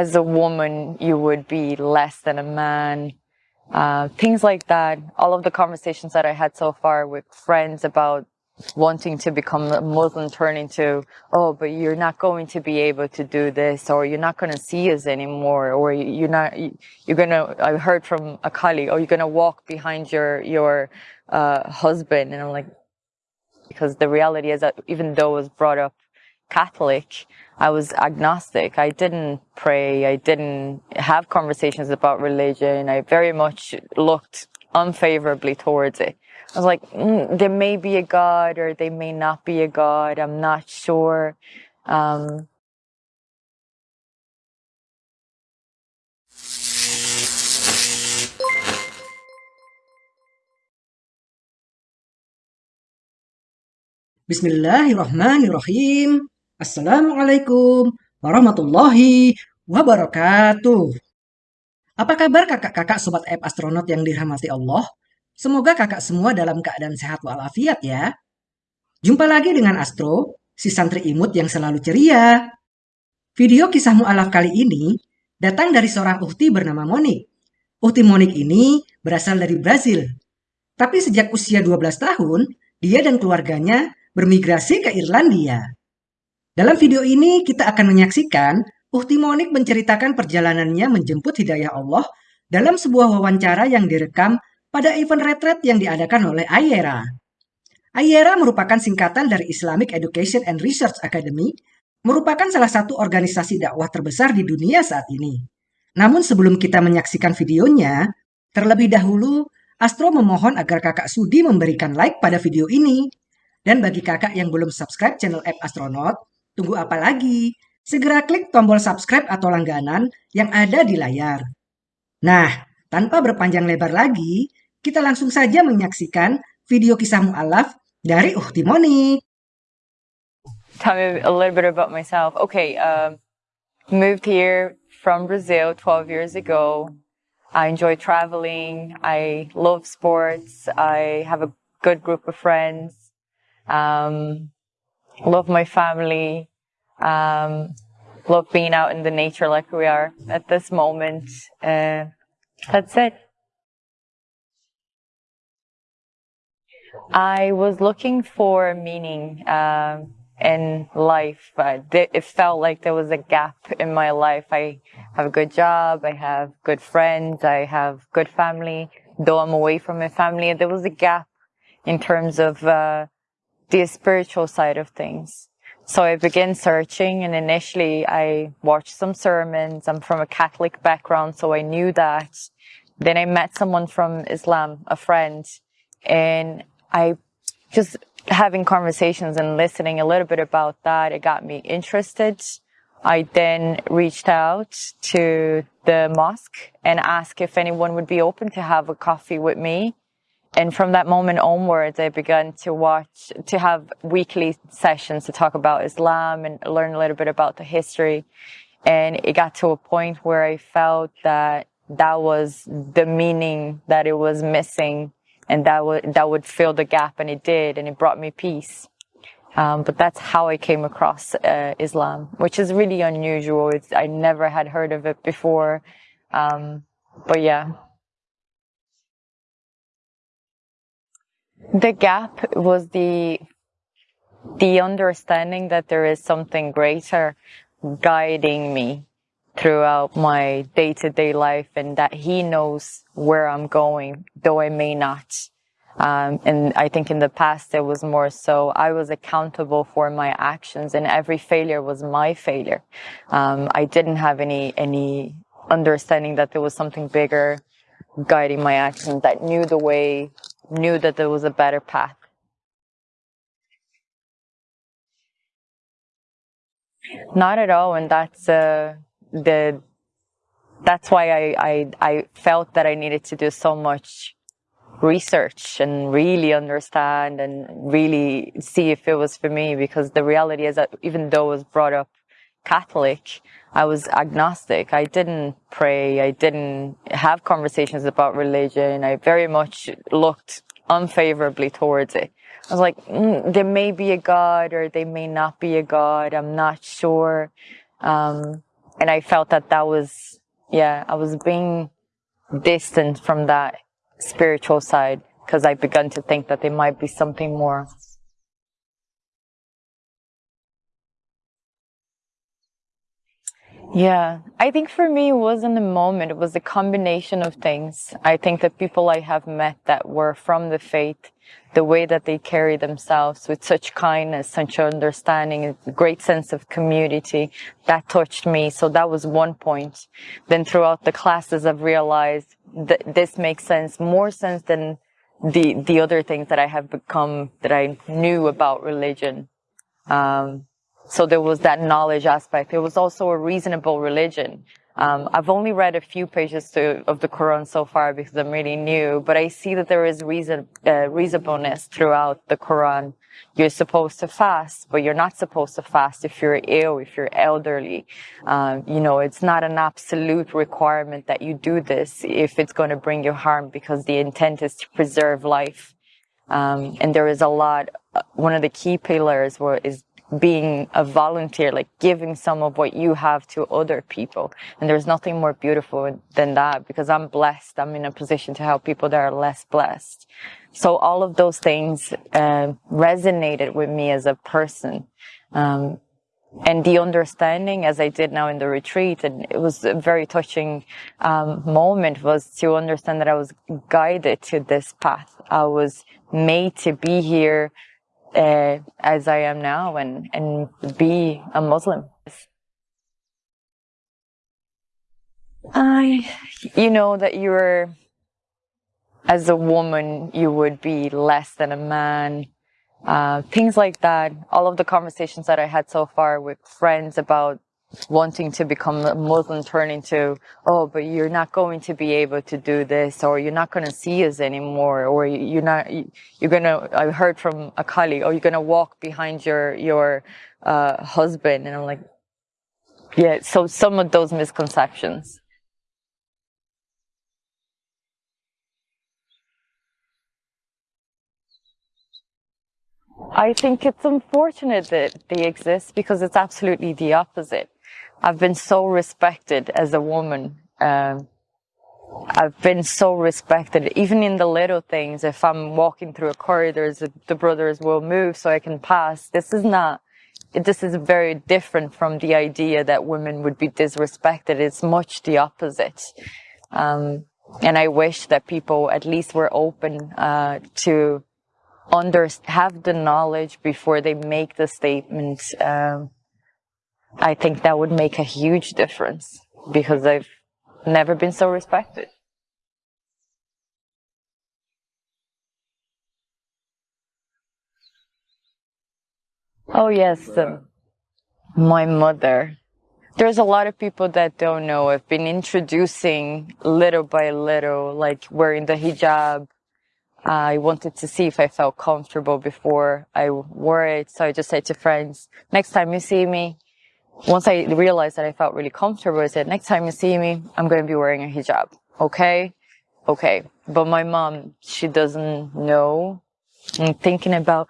as a woman, you would be less than a man. Uh, things like that. All of the conversations that I had so far with friends about wanting to become a Muslim turn into, oh, but you're not going to be able to do this, or you're not going to see us anymore, or you're not, you're going to, I heard from a colleague, oh, you're going to walk behind your, your, uh, husband. And I'm like, because the reality is that even though I was brought up Catholic, I was agnostic. I didn't pray. I didn't have conversations about religion. I very much looked unfavorably towards it. I was like, mm, there may be a God or there may not be a God. I'm not sure. Um, Bismillahirrahmanirrahim. Assalamualaikum warahmatullahi wabarakatuh. Apa kabar kakak-kakak sobat app astronot yang dirahmati Allah? Semoga kakak semua dalam keadaan sehat walafiat ya. Jumpa lagi dengan Astro, si santri imut yang selalu ceria. Video kisah mu'alaf kali ini datang dari seorang uhti bernama Monik. Uhti Monik ini berasal dari Brazil. Tapi sejak usia 12 tahun, dia dan keluarganya bermigrasi ke Irlandia. Dalam video ini kita akan menyaksikan Uhti Monik menceritakan perjalanannya menjemput hidayah Allah dalam sebuah wawancara yang direkam pada event retret yang diadakan oleh Ayera. Ayera merupakan singkatan dari Islamic Education and Research Academy, merupakan salah satu organisasi dakwah terbesar di dunia saat ini. Namun sebelum kita menyaksikan videonya, terlebih dahulu Astro memohon agar kakak Sudi memberikan like pada video ini dan bagi kakak yang belum subscribe channel App Astronaut, tunggu apa lagi? Segera klik tombol subscribe atau langganan yang ada di layar. Nah, tanpa berpanjang lebar lagi, kita langsung saja menyaksikan video kisah mu'alaf dari Uhti Monik. Tell me a little bit about myself. Okay, um, moved here from Brazil 12 years ago. I enjoy traveling. I love sports. I have a good group of friends. Um, love my family. Um, love being out in the nature like we are at this moment. Uh, that's it. I was looking for meaning uh, in life. Uh, it felt like there was a gap in my life. I have a good job. I have good friends. I have good family. Though I'm away from my family, there was a gap in terms of uh, the spiritual side of things. So I began searching and initially I watched some sermons. I'm from a Catholic background, so I knew that. Then I met someone from Islam, a friend, and I just having conversations and listening a little bit about that, it got me interested. I then reached out to the mosque and asked if anyone would be open to have a coffee with me and from that moment onwards, I began to watch, to have weekly sessions to talk about Islam and learn a little bit about the history. And it got to a point where I felt that that was the meaning that it was missing and that would, that would fill the gap and it did and it brought me peace. Um, but that's how I came across uh, Islam, which is really unusual. It's, I never had heard of it before. Um, but yeah. The gap was the the understanding that there is something greater guiding me throughout my day-to-day life and that he knows where I'm going, though I may not. Um, and I think in the past it was more so I was accountable for my actions and every failure was my failure. Um, I didn't have any, any understanding that there was something bigger guiding my actions that knew the way knew that there was a better path. Not at all, and that's uh, the that's why I, I I felt that I needed to do so much research and really understand and really see if it was for me because the reality is that even though I was brought up Catholic, I was agnostic. I didn't pray. I didn't have conversations about religion. I very much looked unfavorably towards it. I was like, mm, there may be a God or there may not be a God. I'm not sure. Um, and I felt that that was, yeah, I was being distant from that spiritual side because I began to think that there might be something more. Yeah, I think for me it wasn't a moment, it was a combination of things. I think the people I have met that were from the faith, the way that they carry themselves with such kindness, such understanding, a great sense of community, that touched me. So that was one point. Then throughout the classes I've realized that this makes sense, more sense than the, the other things that I have become, that I knew about religion. Um, so there was that knowledge aspect. It was also a reasonable religion. Um, I've only read a few pages to, of the Quran so far because I'm really new, but I see that there is reason, uh, reasonableness throughout the Quran. You're supposed to fast, but you're not supposed to fast if you're ill, if you're elderly. Um, you know, it's not an absolute requirement that you do this if it's going to bring you harm because the intent is to preserve life. Um, and there is a lot, uh, one of the key pillars is being a volunteer, like giving some of what you have to other people. And there's nothing more beautiful than that because I'm blessed. I'm in a position to help people that are less blessed. So all of those things uh, resonated with me as a person. Um, and the understanding as I did now in the retreat, and it was a very touching um, moment was to understand that I was guided to this path. I was made to be here uh, as I am now and, and be a Muslim. I, you know, that you're, as a woman, you would be less than a man. Uh, things like that. All of the conversations that I had so far with friends about wanting to become a Muslim turn into, oh, but you're not going to be able to do this, or you're not going to see us anymore, or you're not, you're going to, I heard from a colleague, oh, you're going to walk behind your, your, uh, husband. And I'm like, yeah, so some of those misconceptions. I think it's unfortunate that they exist because it's absolutely the opposite. I've been so respected as a woman. Um, I've been so respected, even in the little things. If I'm walking through a corridor, the brothers will move so I can pass. This is not, this is very different from the idea that women would be disrespected. It's much the opposite. Um, and I wish that people at least were open, uh, to under, have the knowledge before they make the statement, um, I think that would make a huge difference because I've never been so respected. Oh yes, um, my mother. There's a lot of people that don't know. I've been introducing little by little, like wearing the hijab. I wanted to see if I felt comfortable before I wore it. So I just said to friends, next time you see me, once I realized that I felt really comfortable, I said, next time you see me, I'm going to be wearing a hijab. Okay? Okay. But my mom, she doesn't know. I'm thinking about,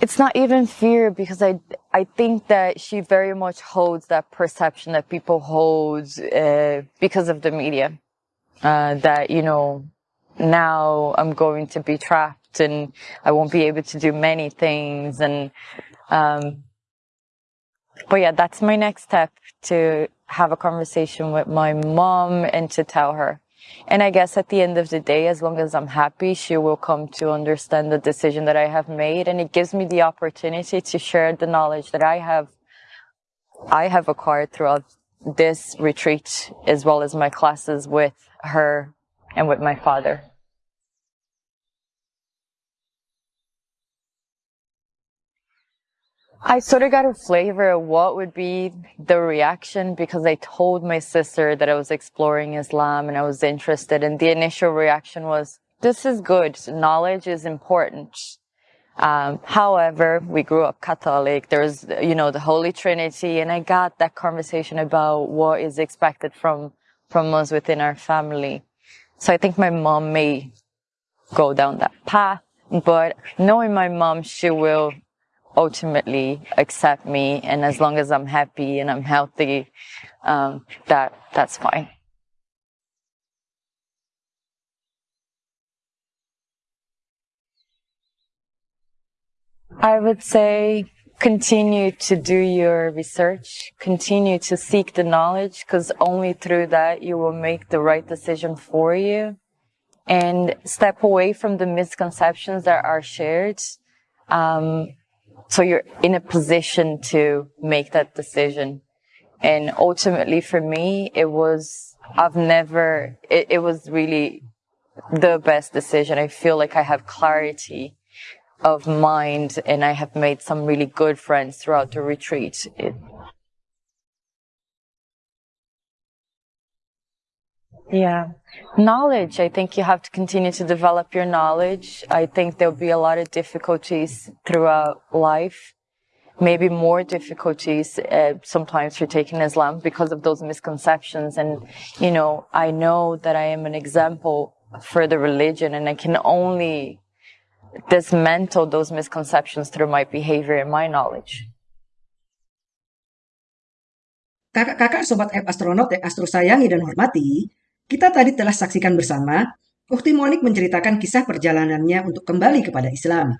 it's not even fear because I, I think that she very much holds that perception that people hold, uh, because of the media. Uh, that, you know, now I'm going to be trapped and I won't be able to do many things and, um, but yeah, that's my next step to have a conversation with my mom and to tell her. And I guess at the end of the day, as long as I'm happy, she will come to understand the decision that I have made. And it gives me the opportunity to share the knowledge that I have, I have acquired throughout this retreat, as well as my classes with her and with my father. I sort of got a flavor of what would be the reaction because I told my sister that I was exploring Islam and I was interested. And the initial reaction was, this is good. Knowledge is important. Um, however, we grew up Catholic. There's, you know, the Holy Trinity, and I got that conversation about what is expected from from us within our family. So I think my mom may go down that path, but knowing my mom, she will ultimately accept me. And as long as I'm happy and I'm healthy, um, that that's fine. I would say continue to do your research, continue to seek the knowledge, because only through that you will make the right decision for you. And step away from the misconceptions that are shared. Um, so you're in a position to make that decision. And ultimately for me, it was, I've never, it, it was really the best decision. I feel like I have clarity of mind and I have made some really good friends throughout the retreat. It, yeah. Knowledge. I think you have to continue to develop your knowledge. I think there'll be a lot of difficulties throughout life. Maybe more difficulties uh, sometimes for taking Islam because of those misconceptions. And, you know, I know that I am an example for the religion and I can only dismantle those misconceptions through my behavior and my knowledge. Kakak-kakak Sobat App Astronaut yang Astro sayangi dan hormati, kita tadi telah saksikan bersama Ukti Monik menceritakan kisah perjalanannya untuk kembali kepada Islam.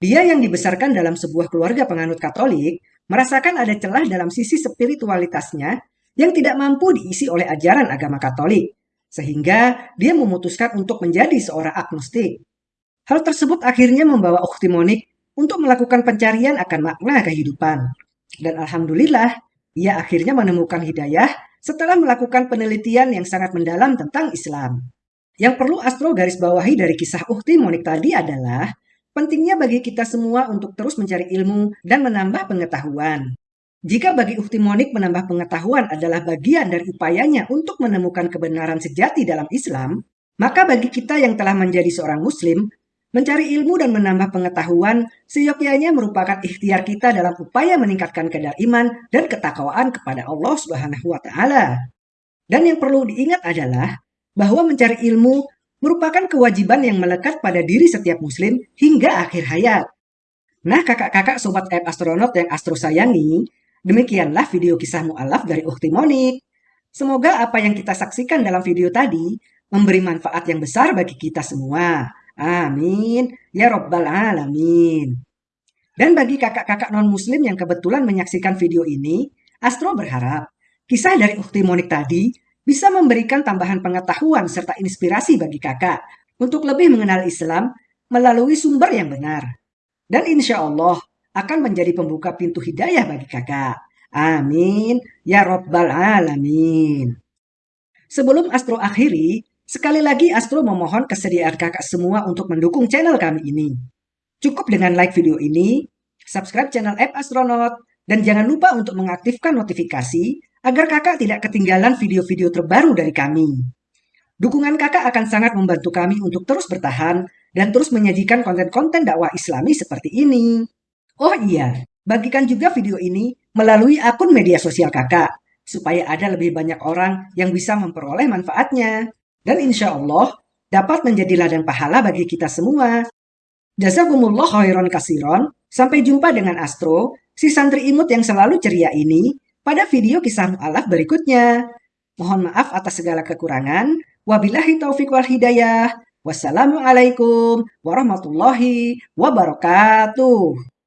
Dia yang dibesarkan dalam sebuah keluarga penganut Katolik, merasakan ada celah dalam sisi spiritualitasnya yang tidak mampu diisi oleh ajaran agama Katolik, sehingga dia memutuskan untuk menjadi seorang agnostik. Hal tersebut akhirnya membawa Ukti Monik untuk melakukan pencarian akan makna kehidupan. Dan Alhamdulillah, ia akhirnya menemukan hidayah setelah melakukan penelitian yang sangat mendalam tentang Islam. Yang perlu Astro garis bawahi dari kisah Ukti Monik tadi adalah pentingnya bagi kita semua untuk terus mencari ilmu dan menambah pengetahuan. Jika bagi Ukti Monik menambah pengetahuan adalah bagian dari upayanya untuk menemukan kebenaran sejati dalam Islam, maka bagi kita yang telah menjadi seorang Muslim, Mencari ilmu dan menambah pengetahuan seyogyanya merupakan ikhtiar kita dalam upaya meningkatkan kadar iman dan ketakwaan kepada Allah Subhanahu wa taala. Dan yang perlu diingat adalah bahwa mencari ilmu merupakan kewajiban yang melekat pada diri setiap muslim hingga akhir hayat. Nah, kakak-kakak sobat app astronot yang astro sayangi, demikianlah video kisah mu'alaf dari Ukti Monik. Semoga apa yang kita saksikan dalam video tadi memberi manfaat yang besar bagi kita semua. Amin. Ya Rabbal Alamin. Dan bagi kakak-kakak non-muslim yang kebetulan menyaksikan video ini, Astro berharap kisah dari Ukti Monik tadi bisa memberikan tambahan pengetahuan serta inspirasi bagi kakak untuk lebih mengenal Islam melalui sumber yang benar. Dan insya Allah akan menjadi pembuka pintu hidayah bagi kakak. Amin. Ya Rabbal Alamin. Sebelum Astro akhiri, Sekali lagi Astro memohon kesediaan kakak semua untuk mendukung channel kami ini. Cukup dengan like video ini, subscribe channel App Astronaut, dan jangan lupa untuk mengaktifkan notifikasi agar kakak tidak ketinggalan video-video terbaru dari kami. Dukungan kakak akan sangat membantu kami untuk terus bertahan dan terus menyajikan konten-konten dakwah islami seperti ini. Oh iya, bagikan juga video ini melalui akun media sosial kakak, supaya ada lebih banyak orang yang bisa memperoleh manfaatnya dan insya Allah dapat menjadi ladang pahala bagi kita semua. Jazakumullah khairan kasiron. Sampai jumpa dengan Astro, si santri imut yang selalu ceria ini, pada video kisah mu'alaf berikutnya. Mohon maaf atas segala kekurangan. Wabillahi taufiq wal hidayah. Wassalamualaikum warahmatullahi wabarakatuh.